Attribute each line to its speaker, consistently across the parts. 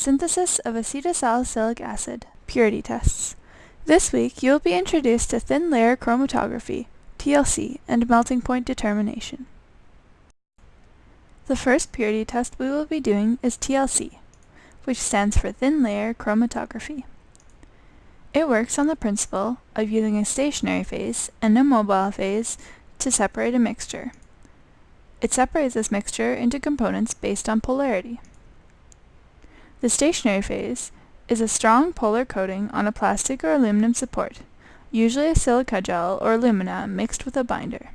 Speaker 1: Synthesis of acetylsalicylic acid, Purity Tests. This week you will be introduced to thin layer chromatography, TLC, and melting point determination. The first purity test we will be doing is TLC, which stands for thin layer chromatography. It works on the principle of using a stationary phase and a mobile phase to separate a mixture. It separates this mixture into components based on polarity. The stationary phase is a strong polar coating on a plastic or aluminum support, usually a silica gel or alumina mixed with a binder.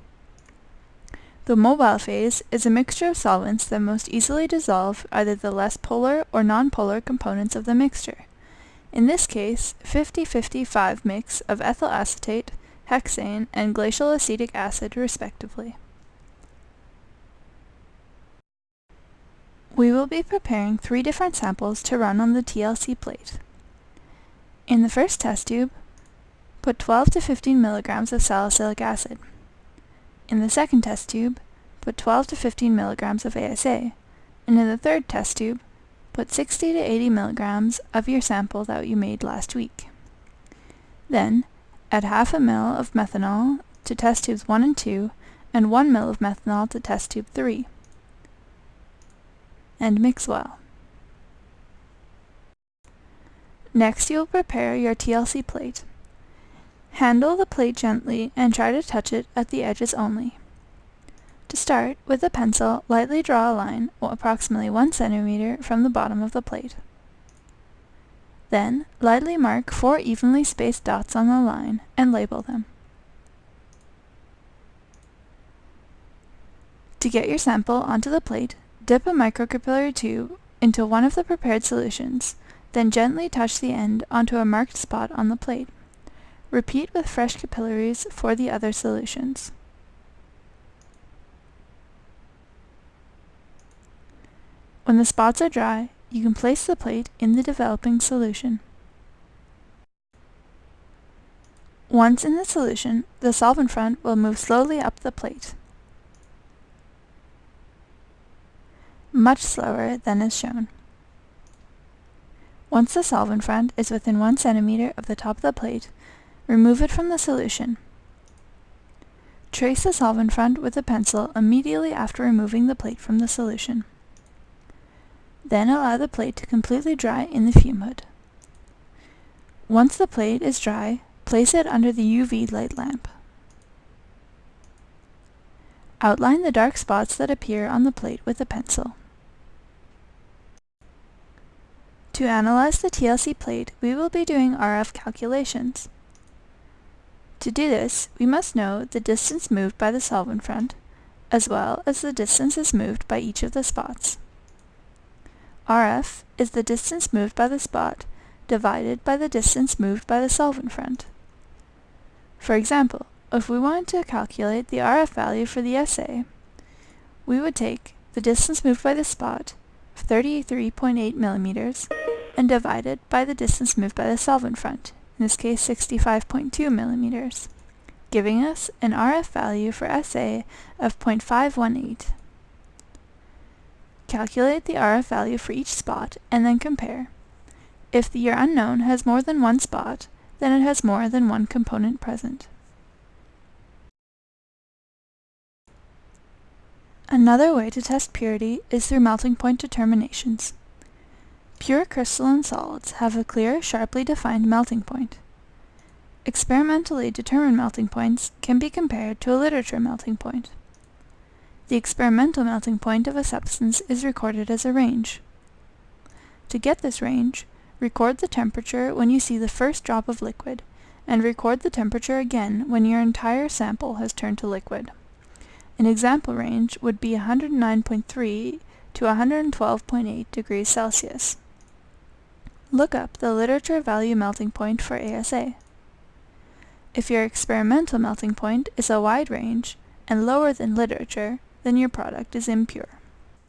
Speaker 1: The mobile phase is a mixture of solvents that most easily dissolve either the less polar or nonpolar components of the mixture. In this case, 50-55 mix of ethyl acetate, hexane, and glacial acetic acid respectively. We will be preparing three different samples to run on the TLC plate. In the first test tube, put 12 to 15 milligrams of salicylic acid. In the second test tube, put 12 to 15 milligrams of ASA, and in the third test tube, put 60 to 80 milligrams of your sample that you made last week. Then, add half a ml of methanol to test tubes 1 and 2, and 1 ml of methanol to test tube 3 and mix well. Next you will prepare your TLC plate. Handle the plate gently and try to touch it at the edges only. To start, with a pencil, lightly draw a line approximately 1 centimeter from the bottom of the plate. Then, lightly mark four evenly spaced dots on the line and label them. To get your sample onto the plate, Dip a microcapillary tube into one of the prepared solutions, then gently touch the end onto a marked spot on the plate. Repeat with fresh capillaries for the other solutions. When the spots are dry, you can place the plate in the developing solution. Once in the solution, the solvent front will move slowly up the plate. Much slower than is shown. Once the solvent front is within 1 centimeter of the top of the plate, remove it from the solution. Trace the solvent front with a pencil immediately after removing the plate from the solution. Then allow the plate to completely dry in the fume hood. Once the plate is dry, place it under the UV light lamp. Outline the dark spots that appear on the plate with a pencil. To analyze the TLC plate, we will be doing RF calculations. To do this, we must know the distance moved by the solvent front, as well as the distances moved by each of the spots. RF is the distance moved by the spot divided by the distance moved by the solvent front. For example, if we wanted to calculate the RF value for the SA, we would take the distance moved by the spot, 33.8 millimeters, and divided by the distance moved by the solvent front, in this case 65.2 millimeters, giving us an RF value for SA of 0.518. Calculate the RF value for each spot and then compare. If the year unknown has more than one spot, then it has more than one component present. Another way to test purity is through melting point determinations. Pure crystalline solids have a clear, sharply defined melting point. Experimentally determined melting points can be compared to a literature melting point. The experimental melting point of a substance is recorded as a range. To get this range, record the temperature when you see the first drop of liquid, and record the temperature again when your entire sample has turned to liquid. An example range would be 109.3 to 112.8 degrees Celsius. Look up the literature value melting point for ASA. If your experimental melting point is a wide range and lower than literature, then your product is impure.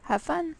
Speaker 1: Have fun!